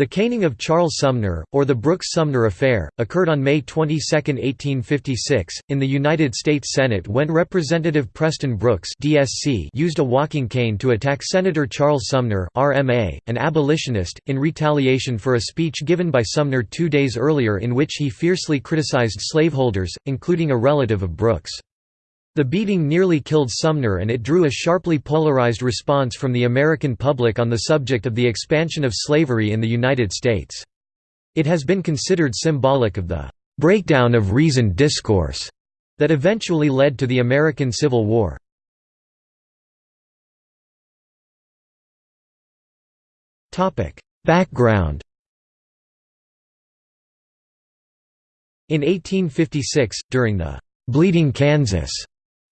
The caning of Charles Sumner, or the Brooks-Sumner Affair, occurred on May 22, 1856, in the United States Senate when Representative Preston Brooks DSC used a walking cane to attack Senator Charles Sumner RMA, an abolitionist, in retaliation for a speech given by Sumner two days earlier in which he fiercely criticized slaveholders, including a relative of Brooks. The beating nearly killed Sumner and it drew a sharply polarized response from the American public on the subject of the expansion of slavery in the United States. It has been considered symbolic of the «breakdown of reasoned discourse» that eventually led to the American Civil War. Background In 1856, during the «Bleeding Kansas»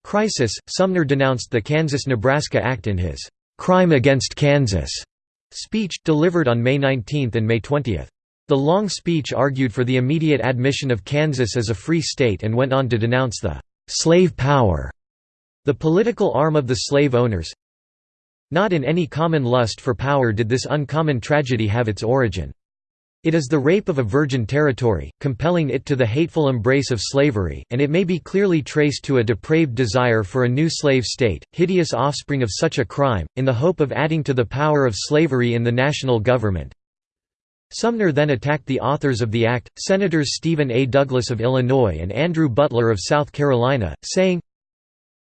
crisis, Sumner denounced the Kansas–Nebraska Act in his "'Crime Against Kansas' speech, delivered on May 19 and May 20. The long speech argued for the immediate admission of Kansas as a free state and went on to denounce the "'slave power' the political arm of the slave owners. Not in any common lust for power did this uncommon tragedy have its origin. It is the rape of a virgin territory, compelling it to the hateful embrace of slavery, and it may be clearly traced to a depraved desire for a new slave state, hideous offspring of such a crime, in the hope of adding to the power of slavery in the national government. Sumner then attacked the authors of the act, Senators Stephen A. Douglas of Illinois and Andrew Butler of South Carolina, saying,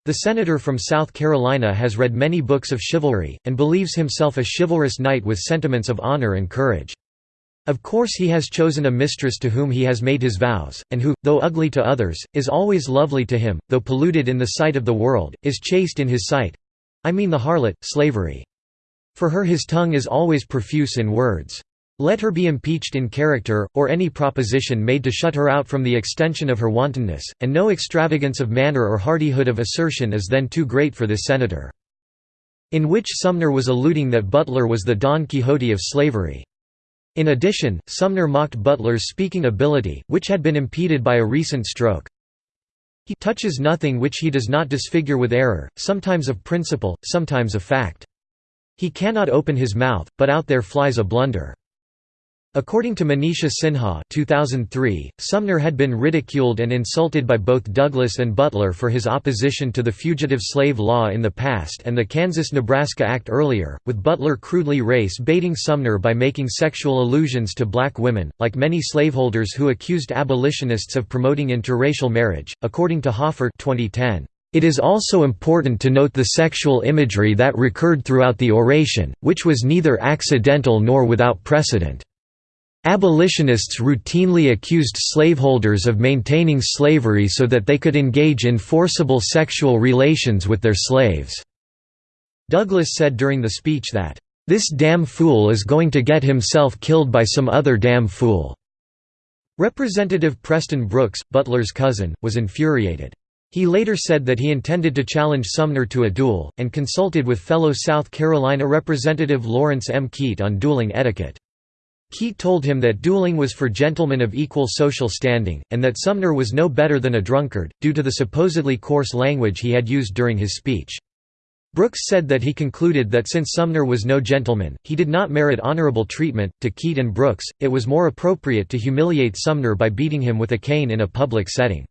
The senator from South Carolina has read many books of chivalry, and believes himself a chivalrous knight with sentiments of honor and courage. Of course he has chosen a mistress to whom he has made his vows, and who, though ugly to others, is always lovely to him, though polluted in the sight of the world, is chaste in his sight—I mean the harlot, slavery. For her his tongue is always profuse in words. Let her be impeached in character, or any proposition made to shut her out from the extension of her wantonness, and no extravagance of manner or hardihood of assertion is then too great for this senator." In which Sumner was alluding that Butler was the Don Quixote of slavery. In addition, Sumner mocked Butler's speaking ability, which had been impeded by a recent stroke. He touches nothing which he does not disfigure with error, sometimes of principle, sometimes of fact. He cannot open his mouth, but out there flies a blunder. According to Manisha Sinha 2003, Sumner had been ridiculed and insulted by both Douglas and Butler for his opposition to the fugitive slave law in the past and the Kansas–Nebraska Act earlier, with Butler crudely race-baiting Sumner by making sexual allusions to black women, like many slaveholders who accused abolitionists of promoting interracial marriage, according to Hoffer 2010. It is also important to note the sexual imagery that recurred throughout the oration, which was neither accidental nor without precedent. Abolitionists routinely accused slaveholders of maintaining slavery so that they could engage in forcible sexual relations with their slaves. Douglas said during the speech that, "...this damn fool is going to get himself killed by some other damn fool." Representative Preston Brooks, Butler's cousin, was infuriated. He later said that he intended to challenge Sumner to a duel, and consulted with fellow South Carolina Representative Lawrence M. Keitt on dueling etiquette. Keitt told him that dueling was for gentlemen of equal social standing, and that Sumner was no better than a drunkard, due to the supposedly coarse language he had used during his speech. Brooks said that he concluded that since Sumner was no gentleman, he did not merit honorable treatment. To Keitt and Brooks, it was more appropriate to humiliate Sumner by beating him with a cane in a public setting.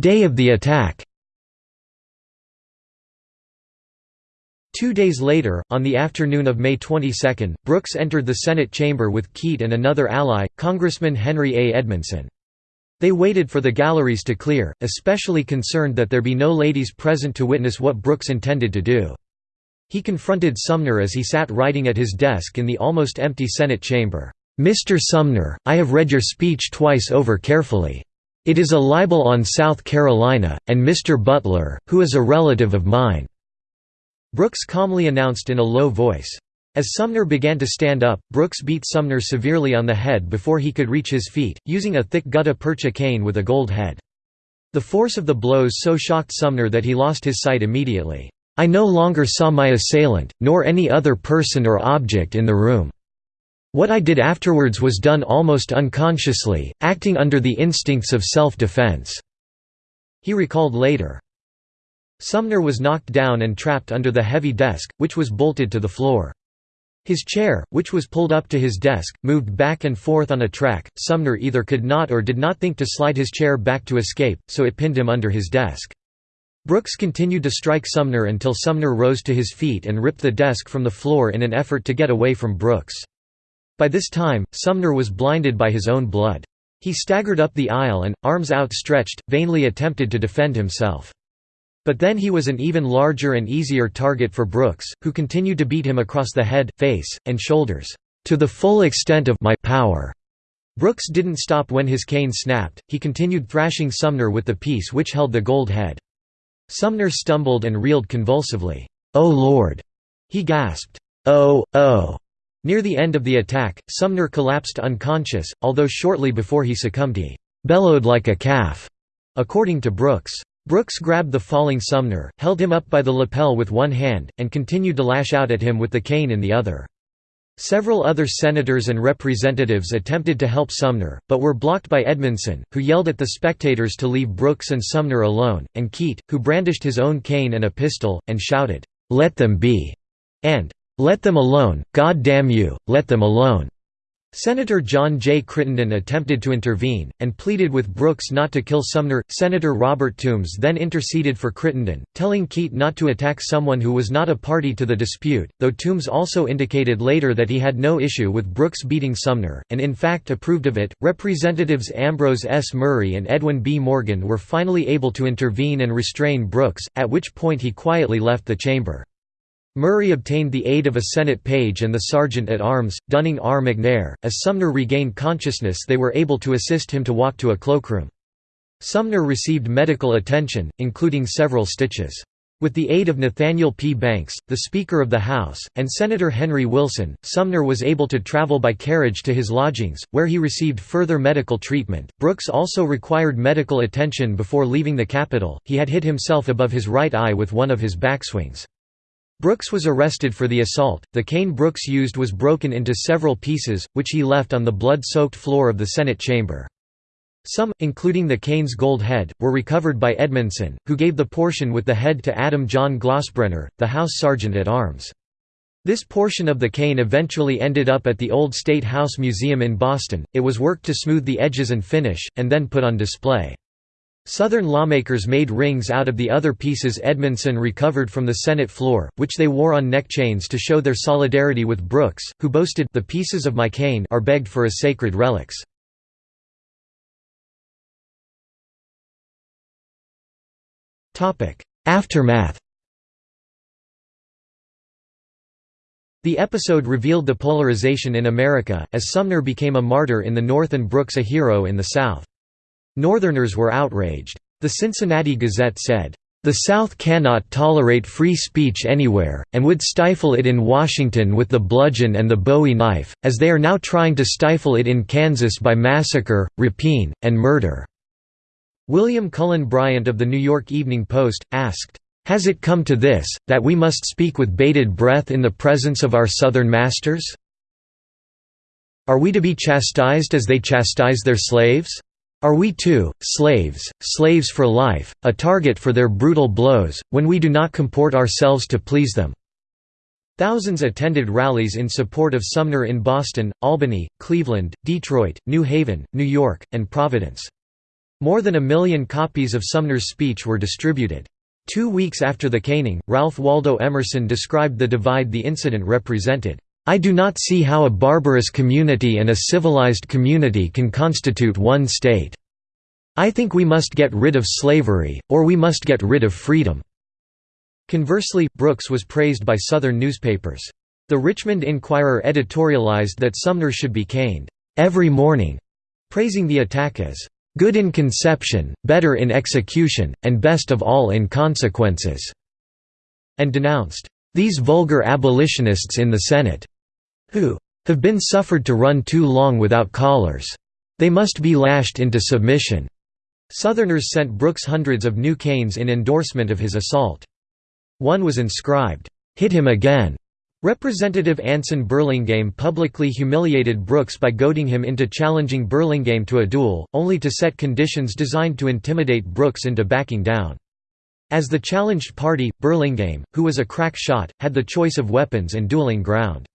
Day of the attack Two days later, on the afternoon of May 22, Brooks entered the Senate chamber with Keitt and another ally, Congressman Henry A. Edmondson. They waited for the galleries to clear, especially concerned that there be no ladies present to witness what Brooks intended to do. He confronted Sumner as he sat writing at his desk in the almost empty Senate chamber. "'Mr. Sumner, I have read your speech twice over carefully. It is a libel on South Carolina, and Mr. Butler, who is a relative of mine. Brooks calmly announced in a low voice. As Sumner began to stand up, Brooks beat Sumner severely on the head before he could reach his feet, using a thick gutta percha cane with a gold head. The force of the blows so shocked Sumner that he lost his sight immediately. I no longer saw my assailant, nor any other person or object in the room. What I did afterwards was done almost unconsciously, acting under the instincts of self-defense." He recalled later. Sumner was knocked down and trapped under the heavy desk, which was bolted to the floor. His chair, which was pulled up to his desk, moved back and forth on a track. Sumner either could not or did not think to slide his chair back to escape, so it pinned him under his desk. Brooks continued to strike Sumner until Sumner rose to his feet and ripped the desk from the floor in an effort to get away from Brooks. By this time, Sumner was blinded by his own blood. He staggered up the aisle and, arms outstretched, vainly attempted to defend himself. But then he was an even larger and easier target for Brooks, who continued to beat him across the head, face, and shoulders, "...to the full extent of my power." Brooks didn't stop when his cane snapped, he continued thrashing Sumner with the piece which held the gold head. Sumner stumbled and reeled convulsively. "'Oh Lord!' he gasped. "'Oh, oh!' Near the end of the attack, Sumner collapsed unconscious, although shortly before he succumbed he "'bellowed like a calf'", according to Brooks. Brooks grabbed the falling Sumner, held him up by the lapel with one hand, and continued to lash out at him with the cane in the other. Several other senators and representatives attempted to help Sumner, but were blocked by Edmondson, who yelled at the spectators to leave Brooks and Sumner alone, and Keitt, who brandished his own cane and a pistol, and shouted, "'Let them be!' and "'Let them alone, God damn you, let them alone!' Senator John J. Crittenden attempted to intervene, and pleaded with Brooks not to kill Sumner. Senator Robert Toombs then interceded for Crittenden, telling Keitt not to attack someone who was not a party to the dispute, though Toombs also indicated later that he had no issue with Brooks beating Sumner, and in fact approved of it. Representatives Ambrose S. Murray and Edwin B. Morgan were finally able to intervene and restrain Brooks, at which point he quietly left the chamber. Murray obtained the aid of a Senate page and the sergeant-at-arms, Dunning R. McNair. As Sumner regained consciousness they were able to assist him to walk to a cloakroom. Sumner received medical attention, including several stitches. With the aid of Nathaniel P. Banks, the Speaker of the House, and Senator Henry Wilson, Sumner was able to travel by carriage to his lodgings, where he received further medical treatment. Brooks also required medical attention before leaving the Capitol, he had hit himself above his right eye with one of his backswings. Brooks was arrested for the assault. The cane Brooks used was broken into several pieces, which he left on the blood-soaked floor of the Senate chamber. Some, including the cane's gold head, were recovered by Edmondson, who gave the portion with the head to Adam John Glossbrenner, the House Sergeant at Arms. This portion of the cane eventually ended up at the Old State House Museum in Boston. It was worked to smooth the edges and finish, and then put on display. Southern lawmakers made rings out of the other pieces Edmondson recovered from the Senate floor, which they wore on neck chains to show their solidarity with Brooks, who boasted, the pieces of my cane are begged for as sacred relics. Aftermath The episode revealed the polarization in America, as Sumner became a martyr in the North and Brooks a hero in the South. Northerners were outraged. The Cincinnati Gazette said, "...the South cannot tolerate free speech anywhere, and would stifle it in Washington with the bludgeon and the bowie knife, as they are now trying to stifle it in Kansas by massacre, rapine, and murder." William Cullen Bryant of the New York Evening Post, asked, "'Has it come to this, that we must speak with bated breath in the presence of our Southern masters? Are we to be chastised as they chastise their slaves?' Are we too, slaves, slaves for life, a target for their brutal blows, when we do not comport ourselves to please them?" Thousands attended rallies in support of Sumner in Boston, Albany, Cleveland, Detroit, New Haven, New York, and Providence. More than a million copies of Sumner's speech were distributed. Two weeks after the caning, Ralph Waldo Emerson described the divide the incident represented. I do not see how a barbarous community and a civilized community can constitute one state. I think we must get rid of slavery, or we must get rid of freedom." Conversely, Brooks was praised by Southern newspapers. The Richmond Enquirer editorialized that Sumner should be caned, "...every morning", praising the attack as, "...good in conception, better in execution, and best of all in consequences", and denounced, "...these vulgar abolitionists in the Senate." Who have been suffered to run too long without collars. They must be lashed into submission." Southerners sent Brooks hundreds of new canes in endorsement of his assault. One was inscribed, "'Hit him again'". Representative Anson Burlingame publicly humiliated Brooks by goading him into challenging Burlingame to a duel, only to set conditions designed to intimidate Brooks into backing down. As the challenged party, Burlingame, who was a crack shot, had the choice of weapons and dueling ground.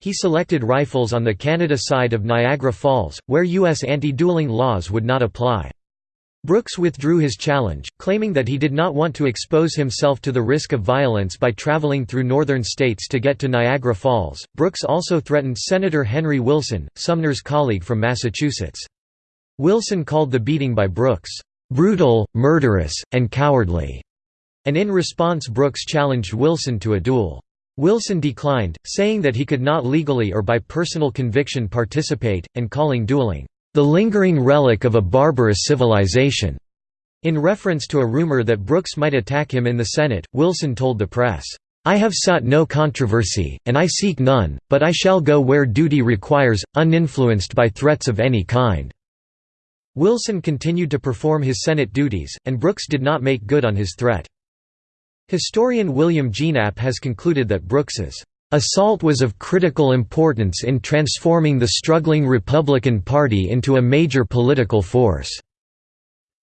He selected rifles on the Canada side of Niagara Falls, where U.S. anti-dueling laws would not apply. Brooks withdrew his challenge, claiming that he did not want to expose himself to the risk of violence by traveling through northern states to get to Niagara Falls. Brooks also threatened Senator Henry Wilson, Sumner's colleague from Massachusetts. Wilson called the beating by Brooks, brutal, murderous, and cowardly, and in response Brooks challenged Wilson to a duel. Wilson declined, saying that he could not legally or by personal conviction participate, and calling dueling, "...the lingering relic of a barbarous civilization." In reference to a rumor that Brooks might attack him in the Senate, Wilson told the press, "...I have sought no controversy, and I seek none, but I shall go where duty requires, uninfluenced by threats of any kind." Wilson continued to perform his Senate duties, and Brooks did not make good on his threat. Historian William Gienapp has concluded that Brooks's assault was of critical importance in transforming the struggling Republican Party into a major political force.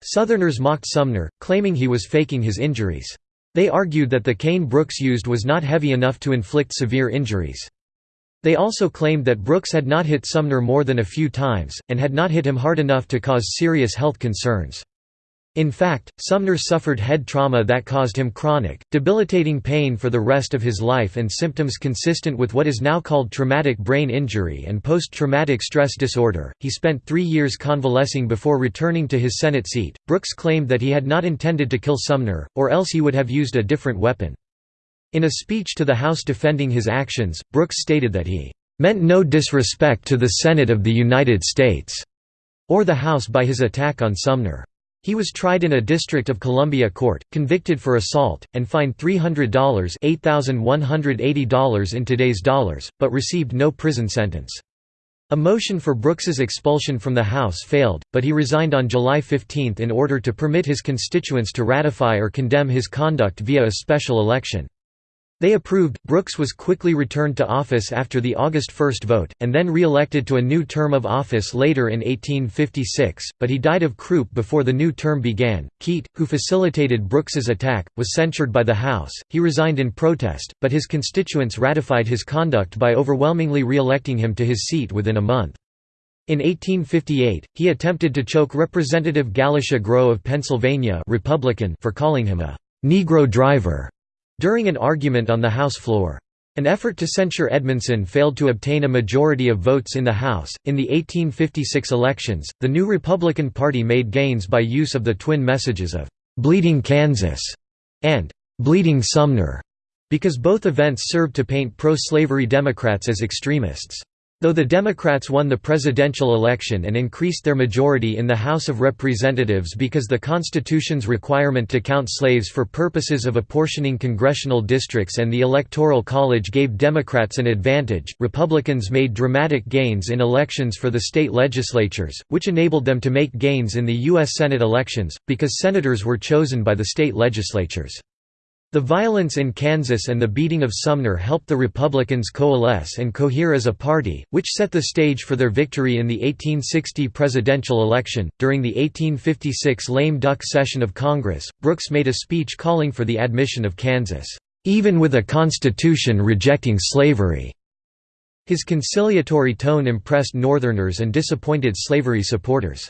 Southerners mocked Sumner, claiming he was faking his injuries. They argued that the cane Brooks used was not heavy enough to inflict severe injuries. They also claimed that Brooks had not hit Sumner more than a few times, and had not hit him hard enough to cause serious health concerns. In fact, Sumner suffered head trauma that caused him chronic, debilitating pain for the rest of his life and symptoms consistent with what is now called traumatic brain injury and post-traumatic stress disorder. He spent three years convalescing before returning to his Senate seat. Brooks claimed that he had not intended to kill Sumner, or else he would have used a different weapon. In a speech to the House defending his actions, Brooks stated that he meant no disrespect to the Senate of the United States or the House by his attack on Sumner. He was tried in a District of Columbia court, convicted for assault, and fined $300 $8,180 in today's dollars, but received no prison sentence. A motion for Brooks's expulsion from the House failed, but he resigned on July 15 in order to permit his constituents to ratify or condemn his conduct via a special election. They approved. Brooks was quickly returned to office after the August 1 vote, and then re-elected to a new term of office later in 1856, but he died of croup before the new term began. Keitt, who facilitated Brooks's attack, was censured by the House. He resigned in protest, but his constituents ratified his conduct by overwhelmingly re-electing him to his seat within a month. In 1858, he attempted to choke Representative Galusha Grow of Pennsylvania Republican for calling him a «Negro driver» during an argument on the House floor. An effort to censure Edmondson failed to obtain a majority of votes in the House. In the 1856 elections, the new Republican Party made gains by use of the twin messages of Bleeding Kansas and Bleeding Sumner, because both events served to paint pro slavery Democrats as extremists. Though the Democrats won the presidential election and increased their majority in the House of Representatives because the Constitution's requirement to count slaves for purposes of apportioning congressional districts and the Electoral College gave Democrats an advantage, Republicans made dramatic gains in elections for the state legislatures, which enabled them to make gains in the U.S. Senate elections, because senators were chosen by the state legislatures. The violence in Kansas and the beating of Sumner helped the Republicans coalesce and cohere as a party, which set the stage for their victory in the 1860 presidential election. During the 1856 lame duck session of Congress, Brooks made a speech calling for the admission of Kansas, even with a constitution rejecting slavery. His conciliatory tone impressed Northerners and disappointed slavery supporters.